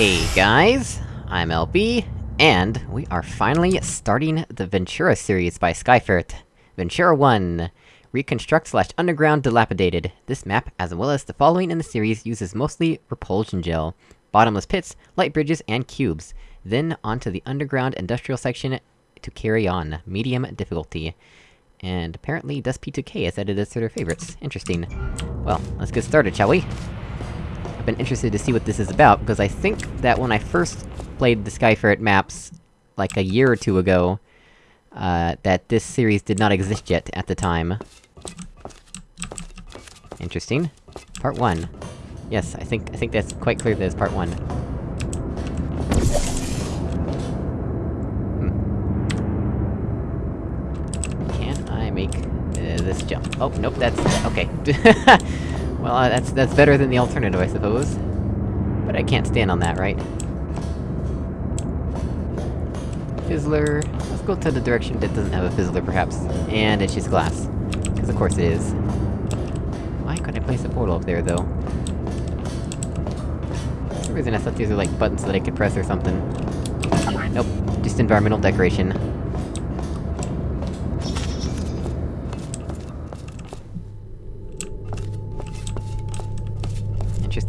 Hey guys, I'm LB, and we are finally starting the Ventura series by Skyferret. Ventura 1. Reconstruct slash underground dilapidated. This map, as well as the following in the series, uses mostly repulsion gel. Bottomless pits, light bridges, and cubes. Then onto the underground industrial section to carry on. Medium difficulty. And apparently Dust P2K has added this to their favorites. Interesting. Well, let's get started, shall we? I've been interested to see what this is about, because I think that when I first played the Skyferret maps, like a year or two ago, uh, that this series did not exist yet at the time. Interesting. Part 1. Yes, I think- I think that's quite clear that it's part 1. Hmm. Can I make, uh, this jump? Oh, nope, that's- okay. well, uh, that's- that's better than the alternative, I suppose. But I can't stand on that, right? Fizzler... Let's go to the direction that doesn't have a fizzler, perhaps. And it's just glass. Because of course it is. Why couldn't I place a portal up there, though? For some reason I thought these were like buttons that I could press or something. Nope, just environmental decoration.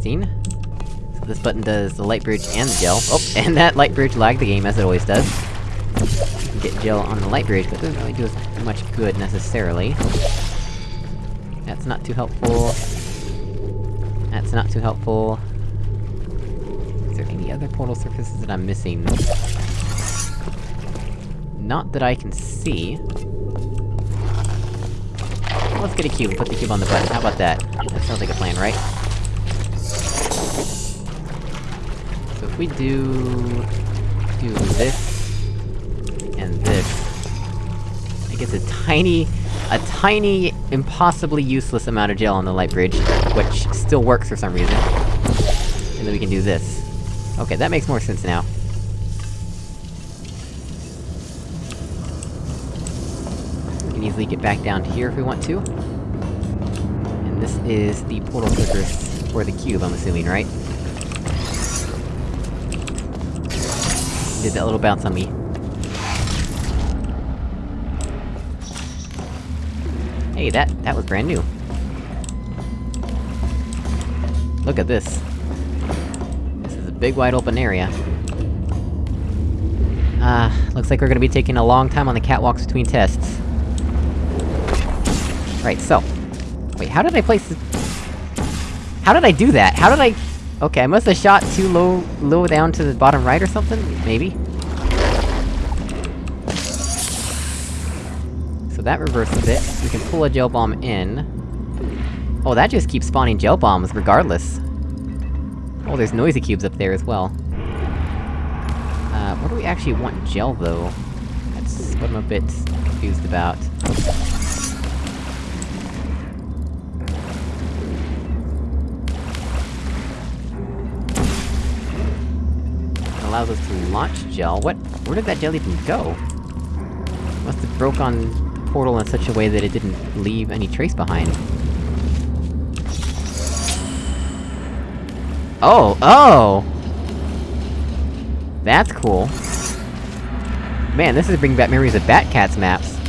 Interesting. So this button does the light bridge and the gel. Oh, and that light bridge lagged the game, as it always does. Get gel on the light bridge, but it doesn't really do as much good, necessarily. That's not too helpful. That's not too helpful. Is there any other portal surfaces that I'm missing? Not that I can see. Let's get a cube put the cube on the button, how about that? That sounds like a plan, right? If we do... do this... and this... I gets a tiny... a tiny, impossibly useless amount of gel on the light bridge, which still works for some reason. And then we can do this. Okay, that makes more sense now. We can easily get back down to here if we want to. And this is the portal surface for the cube, I'm assuming, right? Did that little bounce on me. Hey, that- that was brand new. Look at this. This is a big wide open area. Ah, looks like we're gonna be taking a long time on the catwalks between tests. Right, so... Wait, how did I place this- How did I do that? How did I- Okay, I must have shot too low- low down to the bottom right or something? Maybe? So that reverses it. We can pull a gel bomb in. Oh, that just keeps spawning gel bombs, regardless. Oh, there's noisy cubes up there as well. Uh, what do we actually want gel, though? That's what I'm a bit confused about. Allows us to launch gel. What- where did that gel even go? Must have broke on portal in such a way that it didn't leave any trace behind. Oh, oh! That's cool. Man, this is bringing back memories of Batcats maps.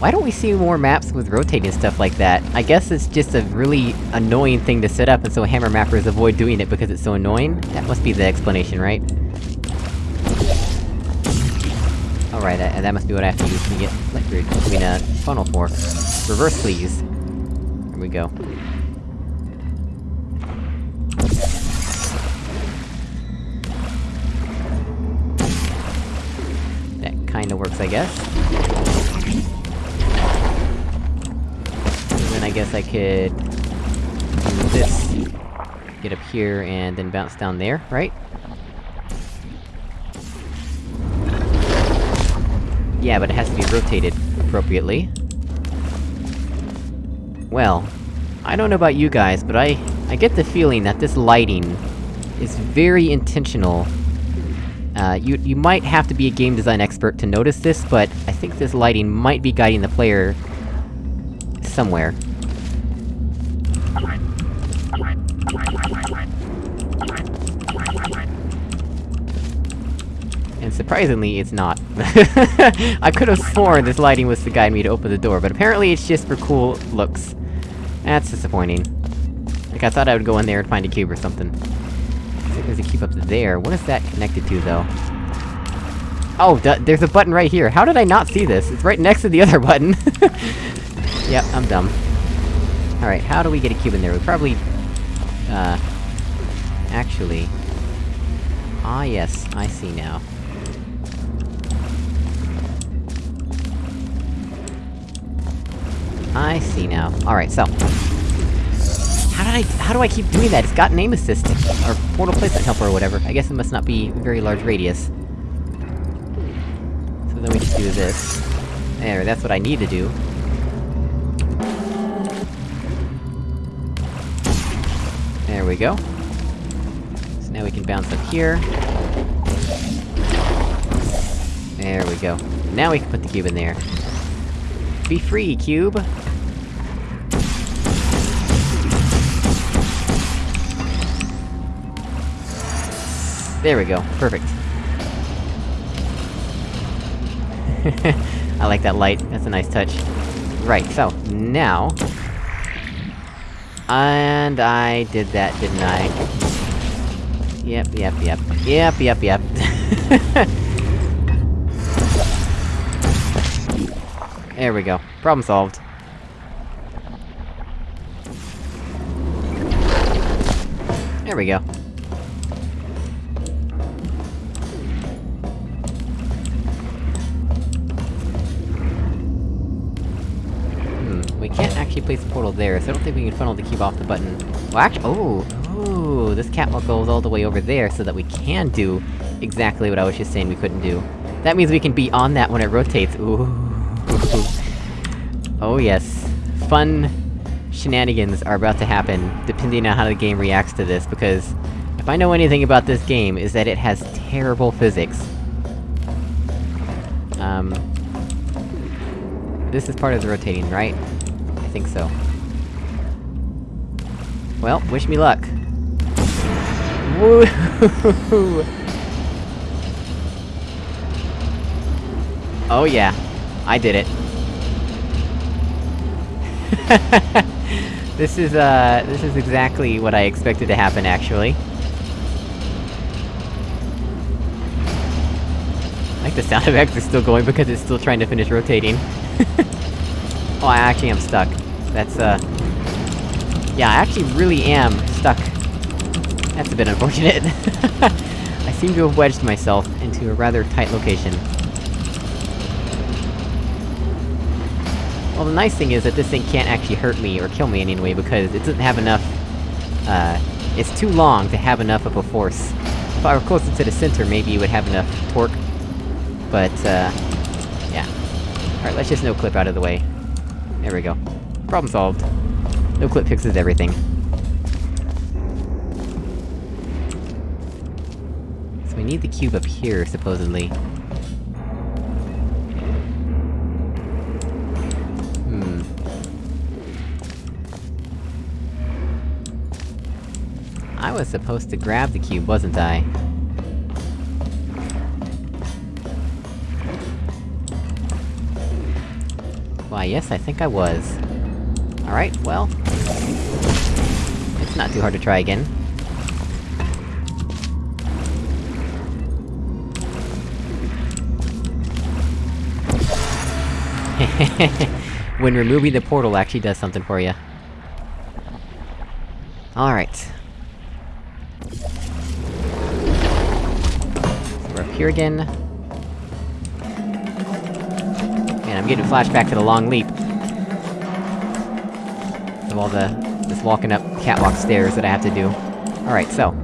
Why don't we see more maps with rotating stuff like that? I guess it's just a really annoying thing to set up, and so hammer mappers avoid doing it because it's so annoying? That must be the explanation, right? Alright, that, that must be what I have to use to get I mean, uh, funnel for. Reverse, please. There we go. That kinda works, I guess. I guess I could... do this. Get up here, and then bounce down there, right? Yeah, but it has to be rotated appropriately. Well, I don't know about you guys, but I... I get the feeling that this lighting is very intentional. Uh, you- you might have to be a game design expert to notice this, but I think this lighting might be guiding the player... somewhere. Surprisingly, it's not. I could've sworn this lighting was to guide me to open the door, but apparently it's just for cool looks. That's disappointing. Like, I thought I would go in there and find a cube or something. There's a cube up there. What is that connected to, though? Oh, there's a button right here. How did I not see this? It's right next to the other button! yep, I'm dumb. Alright, how do we get a cube in there? We probably... Uh... Actually... Ah yes, I see now. I see now. Alright, so... How did I- how do I keep doing that? It's got aim assist, or portal placement helper or whatever. I guess it must not be very large radius. So then we just do this. There, that's what I need to do. There we go. So now we can bounce up here. There we go. Now we can put the cube in there. Be free, cube! There we go, perfect. I like that light, that's a nice touch. Right, so, now... And I did that, didn't I? Yep, yep, yep. Yep, yep, yep. there we go. Problem solved. There we go. Hmm. We can't actually place the portal there, so I don't think we can funnel the cube off the button. Well, actually- oh! Oh, this catwalk goes all the way over there, so that we can do exactly what I was just saying we couldn't do. That means we can be on that when it rotates, ooh. Oh yes. Fun shenanigans are about to happen, depending on how the game reacts to this, because... If I know anything about this game, is that it has terrible physics. Um... This is part of the rotating, right? I think so. Well, wish me luck. Woo! oh yeah, I did it. this is, uh, this is exactly what I expected to happen, actually. I like the sound effects are still going because it's still trying to finish rotating. Oh, I actually am stuck. That's, uh... Yeah, I actually really am stuck. That's a bit unfortunate. I seem to have wedged myself into a rather tight location. Well, the nice thing is that this thing can't actually hurt me or kill me in any way, because it doesn't have enough... Uh... It's too long to have enough of a force. If I were closer to the center, maybe it would have enough torque. But, uh... Yeah. Alright, let's just no-clip out of the way. There we go. Problem solved. No clip fixes everything. So we need the cube up here, supposedly. I was supposed to grab the cube, wasn't I? Why, yes, I think I was. Alright, well... It's not too hard to try again. when removing the portal actually does something for you. Alright. Here again. Man, I'm getting flashback to the long leap. Of all the... this walking up catwalk stairs that I have to do. Alright, so.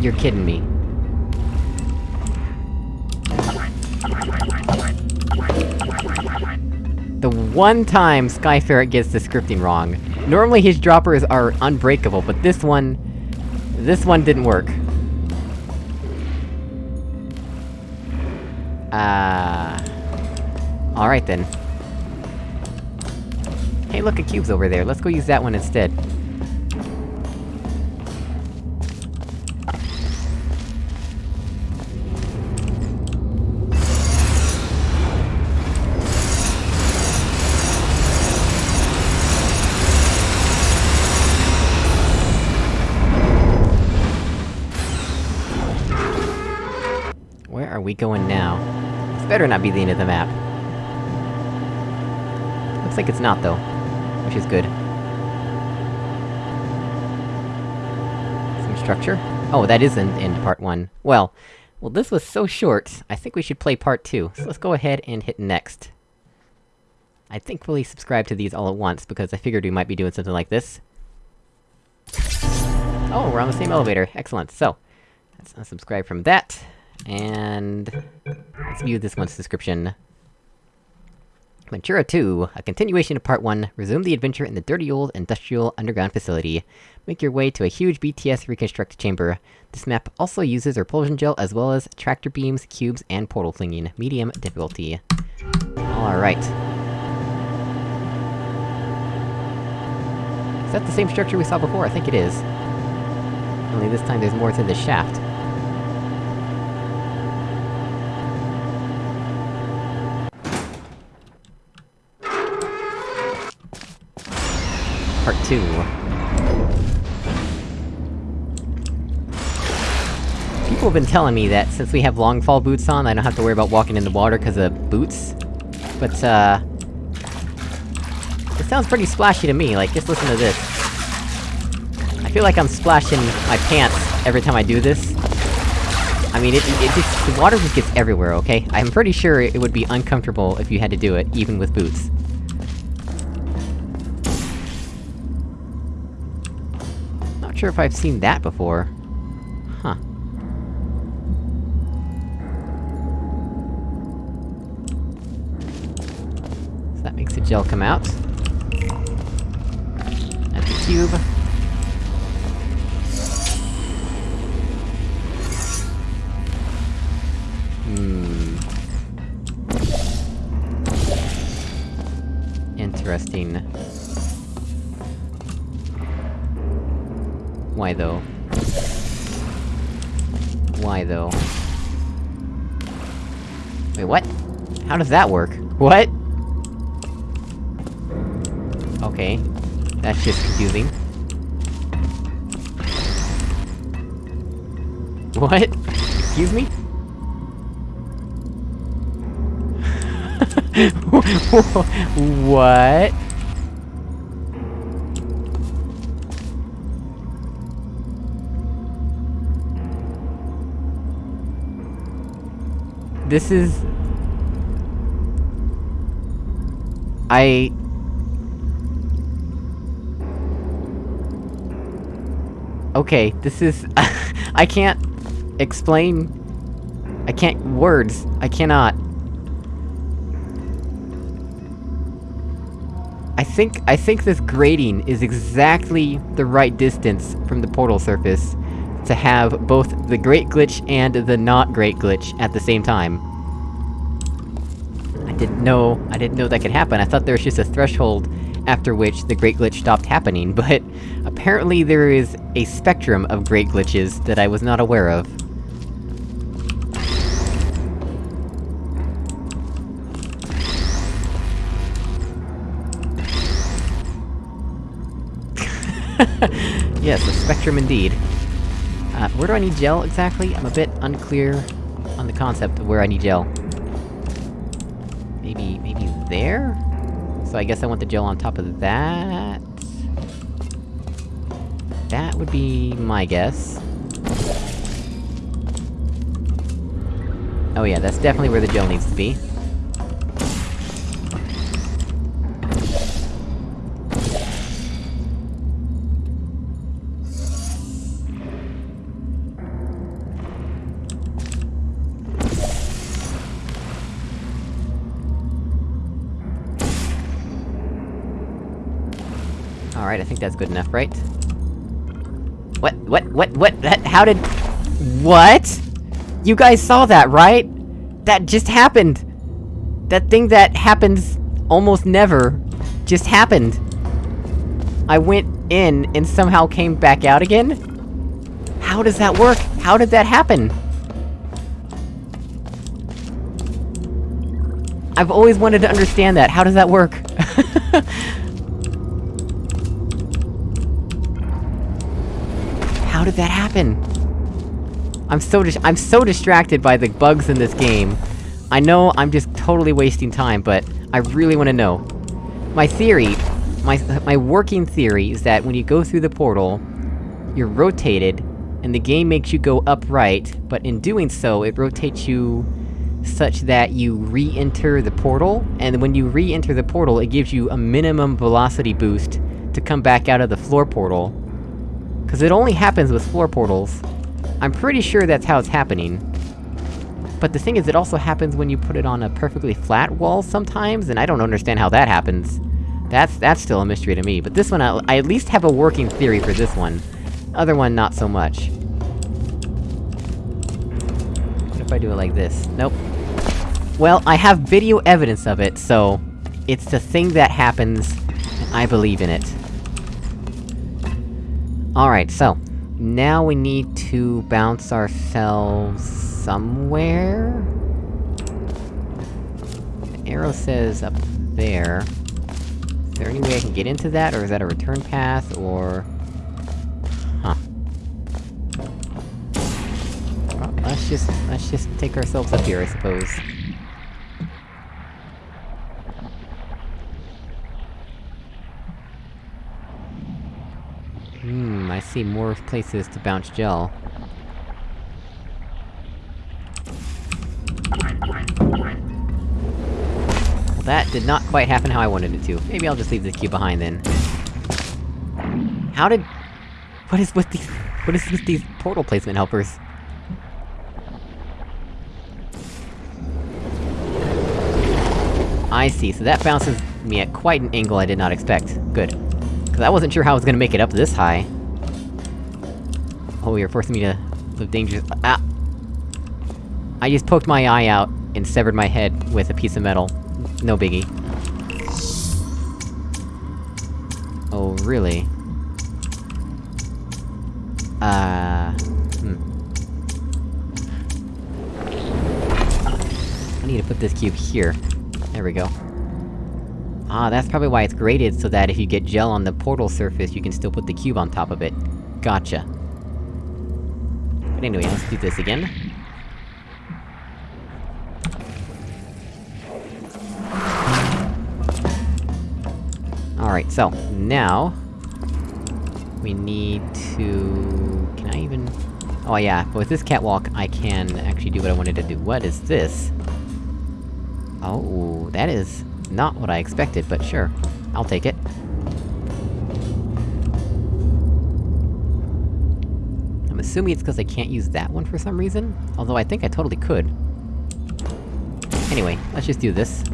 You're kidding me. The one time Skyferret gets the scripting wrong. Normally his droppers are unbreakable, but this one... This one didn't work. Ah... Uh, Alright then. Hey, look, a cube's over there, let's go use that one instead. We going now? This better not be the end of the map. Looks like it's not, though. Which is good. Some structure? Oh, that is in, in part one. Well, well this was so short, I think we should play part two. So let's go ahead and hit next. I thankfully subscribed to these all at once, because I figured we might be doing something like this. Oh, we're on the same elevator, excellent. So, let's unsubscribe from that. And... Let's view this one's description. Ventura 2, a continuation of Part 1, resume the adventure in the dirty old industrial underground facility. Make your way to a huge BTS reconstruct chamber. This map also uses repulsion gel as well as tractor beams, cubes, and portal flinging. Medium difficulty. Alright. Is that the same structure we saw before? I think it is. Only this time there's more to the shaft. 2. People have been telling me that since we have long fall boots on, I don't have to worry about walking in the water because of boots. But, uh... It sounds pretty splashy to me, like, just listen to this. I feel like I'm splashing my pants every time I do this. I mean, it, it just- the water just gets everywhere, okay? I'm pretty sure it would be uncomfortable if you had to do it, even with boots. Not sure if I've seen that before. Huh. So that makes the gel come out. That's the cube. Hmm... Interesting. Why though? Why though? Wait, what? How does that work? What? Okay. That's just confusing. What? Excuse me? what? This is... I... Okay, this is... I can't... explain... I can't- words. I cannot. I think- I think this grating is exactly the right distance from the portal surface to have both the Grate Glitch and the not Grate Glitch at the same time. I didn't know- I didn't know that could happen, I thought there was just a threshold after which the Grate Glitch stopped happening, but... Apparently there is a spectrum of Grate Glitches that I was not aware of. yes, a spectrum indeed. Uh, where do I need gel, exactly? I'm a bit unclear on the concept of where I need gel. Maybe... maybe there? So I guess I want the gel on top of that... That would be my guess. Oh yeah, that's definitely where the gel needs to be. Alright, I think that's good enough, right? What? What? What? What? That- how did- What?! You guys saw that, right? That just happened! That thing that happens almost never, just happened! I went in, and somehow came back out again? How does that work? How did that happen? I've always wanted to understand that, how does that work? how did that happen? I'm so I'm so distracted by the bugs in this game. I know I'm just totally wasting time, but I really wanna know. My theory, my- my working theory is that when you go through the portal, you're rotated, and the game makes you go upright, but in doing so, it rotates you such that you re-enter the portal, and when you re-enter the portal, it gives you a minimum velocity boost to come back out of the floor portal. Cause it only happens with floor portals. I'm pretty sure that's how it's happening. But the thing is, it also happens when you put it on a perfectly flat wall sometimes, and I don't understand how that happens. That's- that's still a mystery to me, but this one, I, I at least have a working theory for this one. Other one, not so much. What if I do it like this? Nope. Well, I have video evidence of it, so... It's the thing that happens, I believe in it. Alright, so... Now we need to bounce ourselves... somewhere? The arrow says up there. Is there any way I can get into that, or is that a return path, or... Huh. Well, let's just- let's just take ourselves up here, I suppose. Hmm, I see more places to bounce gel. Well, that did not quite happen how I wanted it to. Maybe I'll just leave this cube behind then. How did... What is with these- what is with these portal placement helpers? I see, so that bounces me at quite an angle I did not expect. Good. Cause I wasn't sure how I was gonna make it up this high. Oh, you're forcing me to live dangerous- ah! I just poked my eye out, and severed my head with a piece of metal. No biggie. Oh, really? Uh... Hmm. I need to put this cube here. There we go. Ah, that's probably why it's graded, so that if you get gel on the portal surface, you can still put the cube on top of it. Gotcha. Anyway, let's do this again. Alright, so, now... We need to... Can I even... Oh yeah, but with this catwalk, I can actually do what I wanted to do. What is this? Oh, that is not what I expected, but sure. I'll take it. Assuming it's because I can't use that one for some reason? Although I think I totally could. Anyway, let's just do this.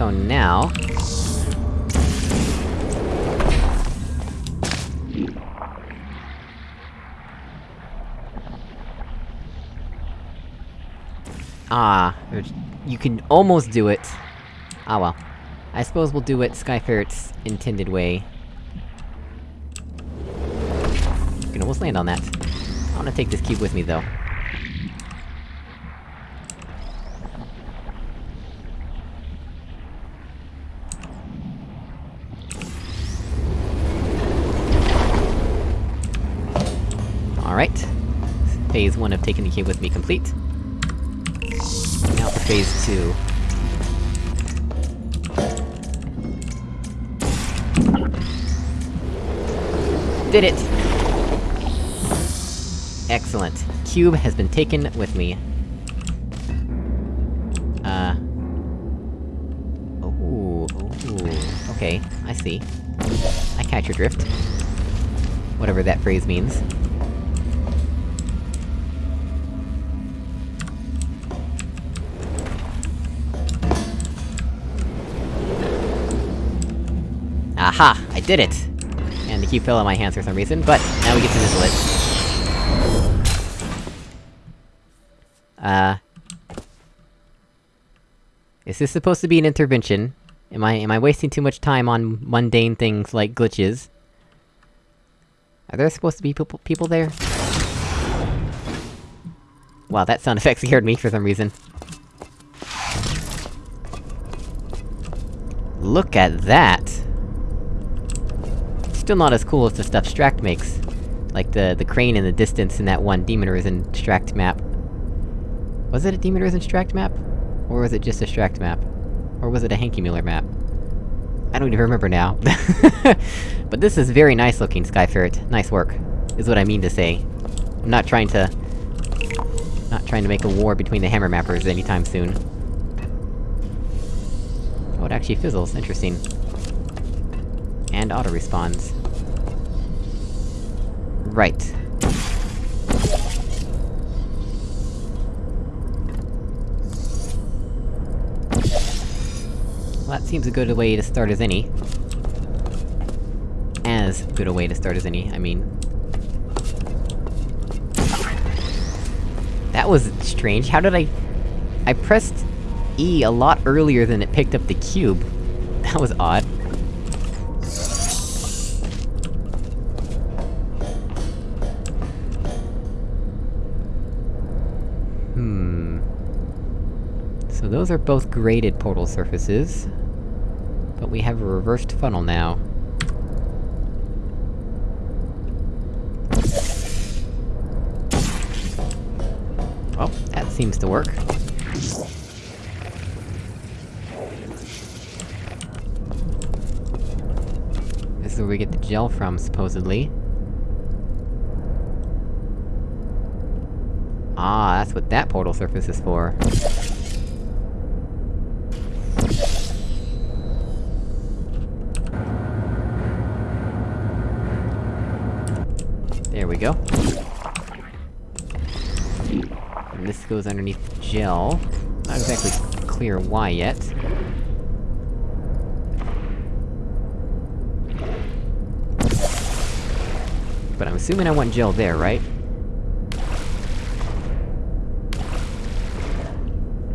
So now... Ah, you can almost do it. Ah well. I suppose we'll do it Skyferret's intended way. You can almost land on that. I wanna take this cube with me, though. Alright. Phase 1 of taking the cube with me complete. Now for phase 2. Did it! Excellent. Cube has been taken with me. Uh... Oh, oh, okay, I see. I catch your drift. Whatever that phrase means. Aha! I did it! And the cube fell on my hands for some reason, but now we get to nizzle it. Uh... Is this supposed to be an intervention? Am I- am I wasting too much time on mundane things like glitches? Are there supposed to be people- people there? Wow, that sound effect scared me for some reason. Look at that! Still not as cool as the stuff Stract makes. Like the- the crane in the distance in that one Demon Arisen Stract map. Was it a Demon Arisen Stract map? Or was it just a Stract map? Or was it a Hanky Mueller map? I don't even remember now. but this is very nice looking, Skyferret. Nice work, is what I mean to say. I'm not trying to... Not trying to make a war between the hammer mappers anytime soon. Oh, it actually fizzles, interesting. And auto-respawns. Right. Well, that seems a good way to start as any. As good a way to start as any, I mean. That was strange, how did I... I pressed E a lot earlier than it picked up the cube. That was odd. Those are both graded portal surfaces. But we have a reversed funnel now. Well, that seems to work. This is where we get the gel from, supposedly. Ah, that's what that portal surface is for. There we go. And this goes underneath gel. Not exactly clear why yet. But I'm assuming I want gel there, right?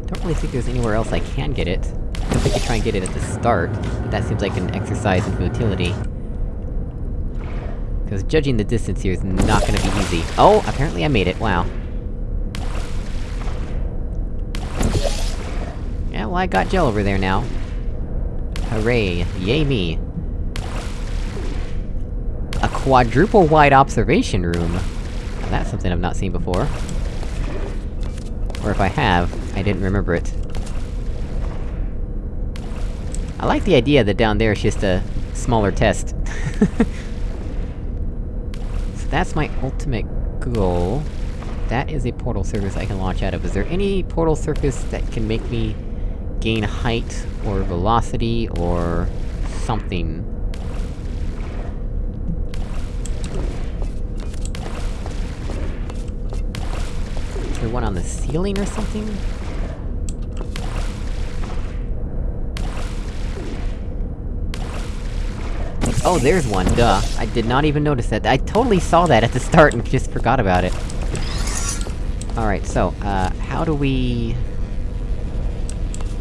Don't really think there's anywhere else I can get it. I guess I could try and get it at the start, but that seems like an exercise in futility. Because judging the distance here is not gonna be easy. Oh, apparently I made it, wow. Yeah, well I got gel over there now. Hooray, yay me. A quadruple-wide observation room! Now that's something I've not seen before. Or if I have, I didn't remember it. I like the idea that down there is just a smaller test. that's my ultimate goal. That is a portal surface I can launch out of. Is there any portal surface that can make me gain height, or velocity, or... something? Is there one on the ceiling or something? Oh, there's one, duh. I did not even notice that. I totally saw that at the start and just forgot about it. Alright, so, uh, how do we...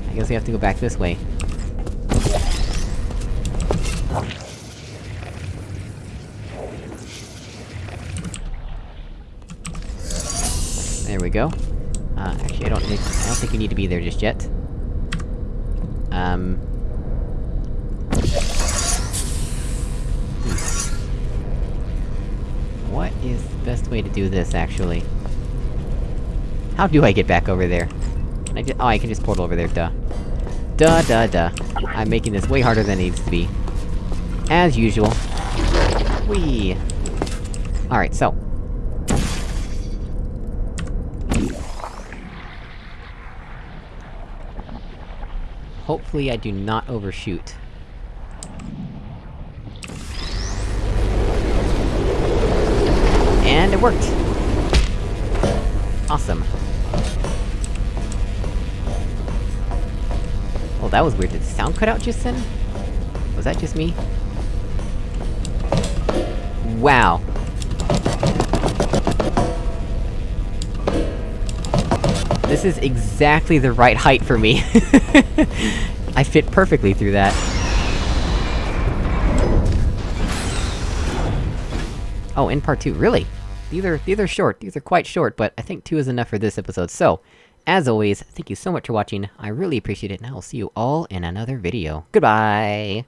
I guess we have to go back this way. There we go. Uh, actually I don't think- I don't think we need to be there just yet. Um... is the best way to do this, actually? How do I get back over there? Can I just- oh, I can just portal over there, duh. Duh duh duh. I'm making this way harder than it needs to be. As usual. Whee! Alright, so. Hopefully I do not overshoot. Worked! Awesome. Oh, that was weird. Did the sound cut out just then? Was that just me? Wow. This is exactly the right height for me. I fit perfectly through that. Oh, in part two, really? These are- these are short, these are quite short, but I think two is enough for this episode, so... As always, thank you so much for watching, I really appreciate it, and I will see you all in another video. Goodbye!